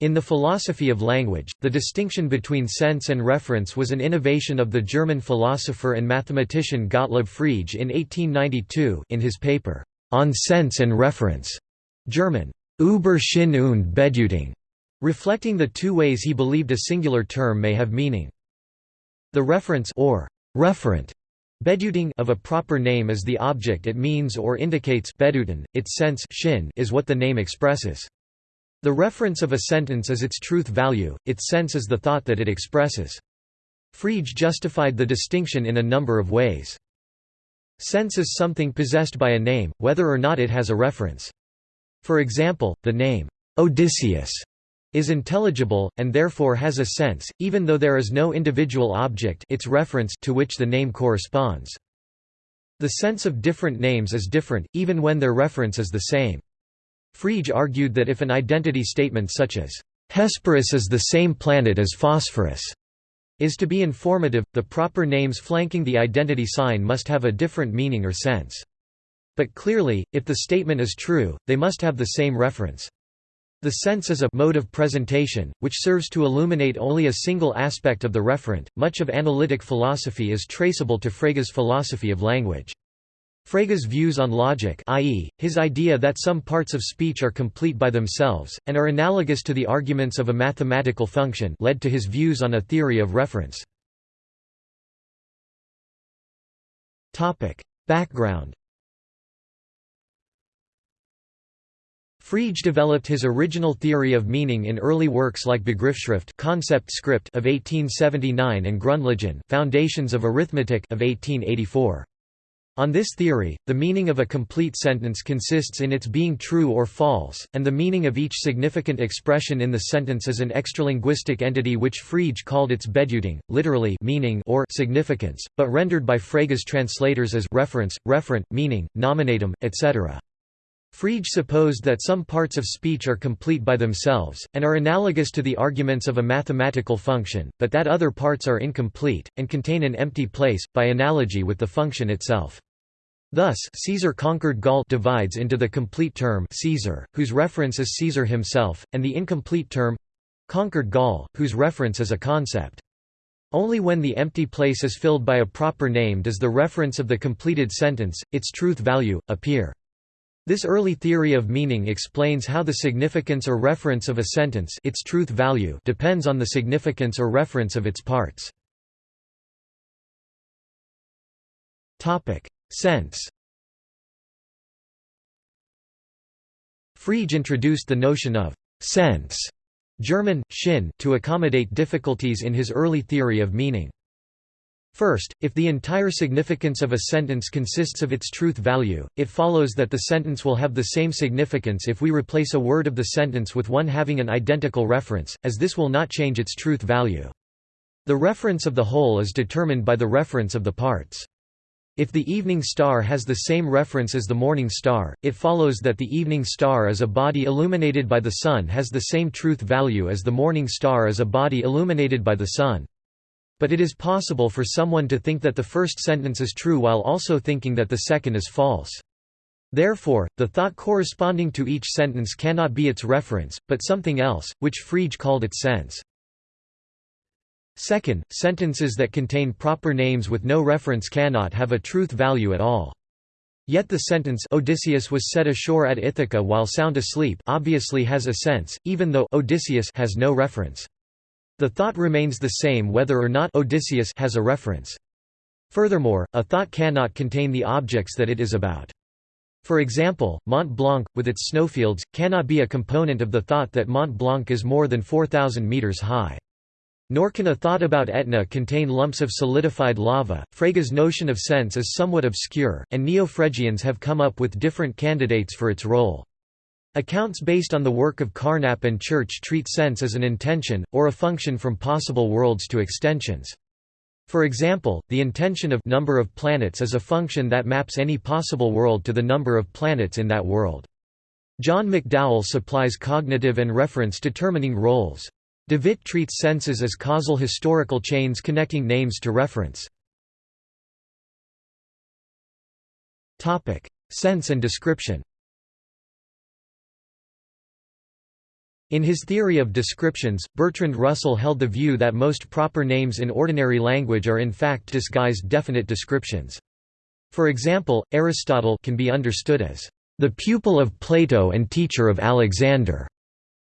In the philosophy of language, the distinction between sense and reference was an innovation of the German philosopher and mathematician Gottlob Frege in 1892 in his paper, On Sense and Reference, German, Über Sinn und Bedeutung, reflecting the two ways he believed a singular term may have meaning. The reference or referent Bedeutung of a proper name is the object it means or indicates its sense is what the name expresses. The reference of a sentence is its truth value, its sense is the thought that it expresses. Frege justified the distinction in a number of ways. Sense is something possessed by a name, whether or not it has a reference. For example, the name, Odysseus, is intelligible, and therefore has a sense, even though there is no individual object its reference to which the name corresponds. The sense of different names is different, even when their reference is the same. Frege argued that if an identity statement such as, "'Hesperus is the same planet as Phosphorus' is to be informative, the proper names flanking the identity sign must have a different meaning or sense. But clearly, if the statement is true, they must have the same reference. The sense is a mode of presentation, which serves to illuminate only a single aspect of the referent. Much of analytic philosophy is traceable to Frege's philosophy of language. Frege's views on logic i.e., his idea that some parts of speech are complete by themselves, and are analogous to the arguments of a mathematical function led to his views on a theory of reference. Background Frege developed his original theory of meaning in early works like Begriffsschrift concept script of 1879 and Grundlagen Foundations of Arithmetic of 1884. On this theory, the meaning of a complete sentence consists in its being true or false, and the meaning of each significant expression in the sentence is an extralinguistic entity which Frege called its Bedeutung, literally meaning or significance, but rendered by Frege's translators as reference, referent, meaning, nominatum, etc. Frege supposed that some parts of speech are complete by themselves, and are analogous to the arguments of a mathematical function, but that other parts are incomplete, and contain an empty place, by analogy with the function itself. Thus, Caesar conquered Gaul divides into the complete term Caesar, whose reference is Caesar himself, and the incomplete term conquered Gaul, whose reference is a concept. Only when the empty place is filled by a proper name does the reference of the completed sentence, its truth value, appear. This early theory of meaning explains how the significance or reference of a sentence its truth value depends on the significance or reference of its parts. Sense Frege introduced the notion of «sense» German, Sinn, to accommodate difficulties in his early theory of meaning. First, if the entire significance of a sentence consists of its truth value, it follows that the sentence will have the same significance if we replace a word of the sentence with one having an identical reference, as this will not change its truth value. The reference of the whole is determined by the reference of the parts. If the evening star has the same reference as the morning star, it follows that the evening star as a body illuminated by the sun has the same truth value as the morning star as a body illuminated by the sun. But it is possible for someone to think that the first sentence is true while also thinking that the second is false. Therefore, the thought corresponding to each sentence cannot be its reference, but something else, which Frege called its sense. Second, sentences that contain proper names with no reference cannot have a truth value at all. Yet the sentence Odysseus was set ashore at Ithaca while sound asleep obviously has a sense, even though Odysseus has no reference. The thought remains the same whether or not Odysseus has a reference. Furthermore, a thought cannot contain the objects that it is about. For example, Mont Blanc, with its snowfields, cannot be a component of the thought that Mont Blanc is more than 4,000 meters high. Nor can a thought about Etna contain lumps of solidified lava. Frege's notion of sense is somewhat obscure, and neo-Fregeans have come up with different candidates for its role. Accounts based on the work of Carnap and Church treat sense as an intension, or a function from possible worlds to extensions. For example, the intension of number of planets is a function that maps any possible world to the number of planets in that world. John McDowell supplies cognitive and reference determining roles. Devitt treats senses as causal historical chains connecting names to reference. Sense and description In his theory of descriptions, Bertrand Russell held the view that most proper names in ordinary language are in fact disguised definite descriptions. For example, Aristotle can be understood as the pupil of Plato and teacher of Alexander,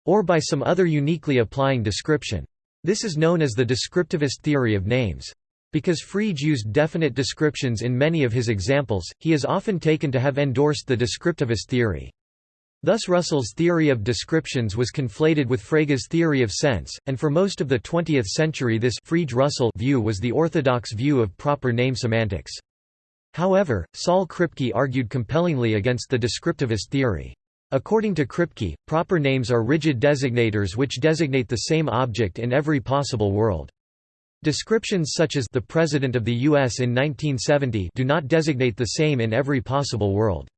or by some other uniquely applying description. This is known as the descriptivist theory of names. Because Frege used definite descriptions in many of his examples, he is often taken to have endorsed the descriptivist theory. Thus Russell's theory of descriptions was conflated with Frege's theory of sense, and for most of the 20th century this Frege-Russell view was the orthodox view of proper name semantics. However, Saul Kripke argued compellingly against the descriptivist theory. According to Kripke, proper names are rigid designators which designate the same object in every possible world. Descriptions such as the President of the U.S. in 1970 do not designate the same in every possible world.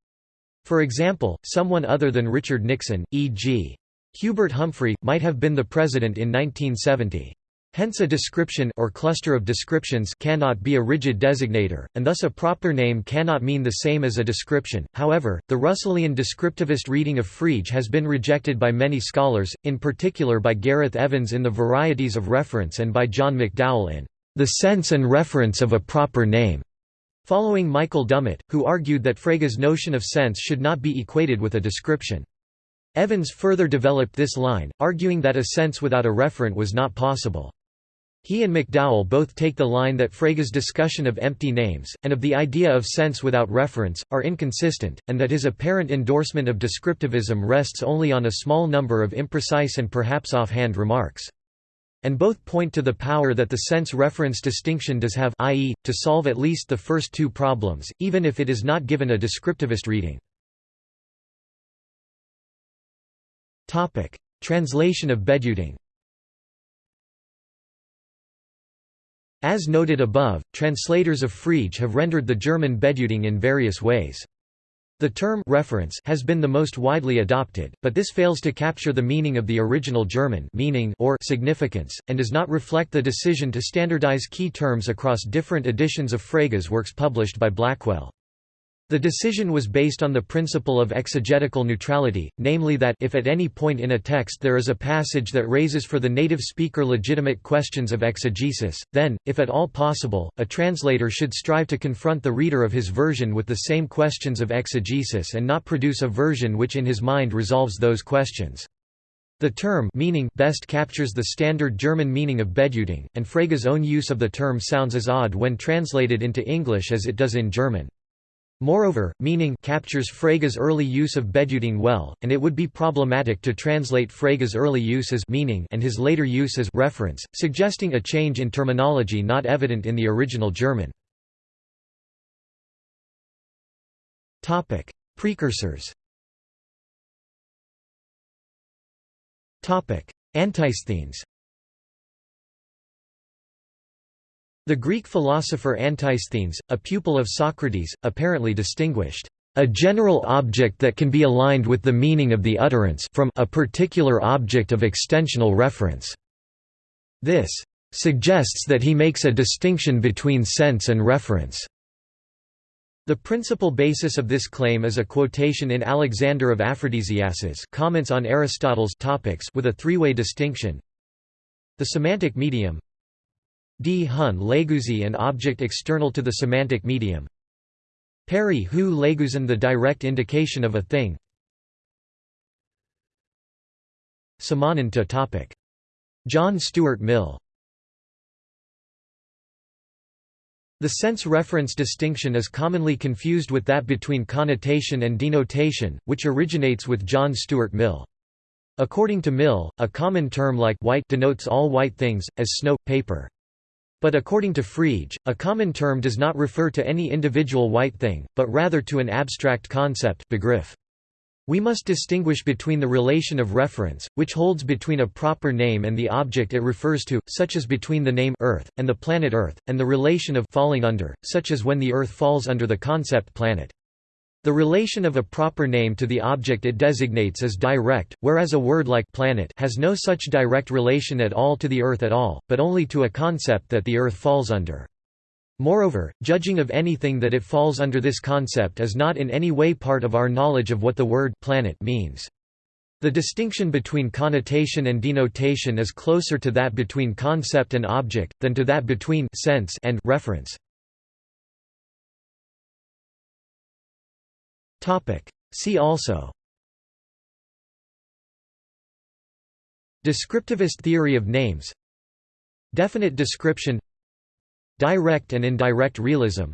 For example, someone other than Richard Nixon, e.g. Hubert Humphrey, might have been the president in 1970. Hence a description or cluster of descriptions cannot be a rigid designator, and thus a proper name cannot mean the same as a description. However, the Russellian descriptivist reading of Frege has been rejected by many scholars, in particular by Gareth Evans in The Varieties of Reference and by John McDowell in The Sense and Reference of a Proper Name. Following Michael Dummett, who argued that Frege's notion of sense should not be equated with a description. Evans further developed this line, arguing that a sense without a referent was not possible. He and McDowell both take the line that Frege's discussion of empty names, and of the idea of sense without reference, are inconsistent, and that his apparent endorsement of descriptivism rests only on a small number of imprecise and perhaps offhand remarks and both point to the power that the sense-reference distinction does have i.e., to solve at least the first two problems, even if it is not given a descriptivist reading. Translation of Bedeutung As noted above, translators of Frege have rendered the German Bedeutung in various ways. The term reference has been the most widely adopted, but this fails to capture the meaning of the original German meaning or significance, and does not reflect the decision to standardize key terms across different editions of Frege's works published by Blackwell. The decision was based on the principle of exegetical neutrality, namely that if at any point in a text there is a passage that raises for the native speaker legitimate questions of exegesis, then, if at all possible, a translator should strive to confront the reader of his version with the same questions of exegesis and not produce a version which in his mind resolves those questions. The term meaning best captures the standard German meaning of Bedeutung, and Frege's own use of the term sounds as odd when translated into English as it does in German. Moreover, meaning captures Frege's early use of Bedeutung well, and it would be problematic to translate Frege's early use as meaning and his later use as reference, suggesting a change in terminology not evident in the original German. Topic: Precursors. Topic: Antisthenes. The Greek philosopher Antisthenes, a pupil of Socrates, apparently distinguished a general object that can be aligned with the meaning of the utterance from a particular object of extensional reference. This suggests that he makes a distinction between sense and reference. The principal basis of this claim is a quotation in Alexander of Aphrodisias's comments on Aristotle's topics with a three-way distinction. The semantic medium D. Hun Leguzi an object external to the semantic medium Peri hu Leguzin the direct indication of a thing Samanan to topic. John Stuart Mill The sense-reference distinction is commonly confused with that between connotation and denotation, which originates with John Stuart Mill. According to Mill, a common term like white denotes all white things, as snow, paper. But according to Frege, a common term does not refer to any individual white thing, but rather to an abstract concept begriff. We must distinguish between the relation of reference, which holds between a proper name and the object it refers to, such as between the name Earth, and the planet Earth, and the relation of falling under, such as when the Earth falls under the concept planet. The relation of a proper name to the object it designates is direct, whereas a word like planet has no such direct relation at all to the Earth at all, but only to a concept that the Earth falls under. Moreover, judging of anything that it falls under this concept is not in any way part of our knowledge of what the word planet means. The distinction between connotation and denotation is closer to that between concept and object, than to that between sense and reference. See also. Descriptivist theory of names. Definite description. Direct and indirect realism.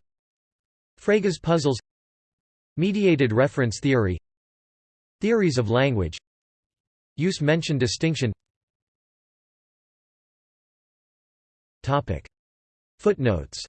Frege's puzzles. Mediated reference theory. Theories of language. Use mention distinction. Footnotes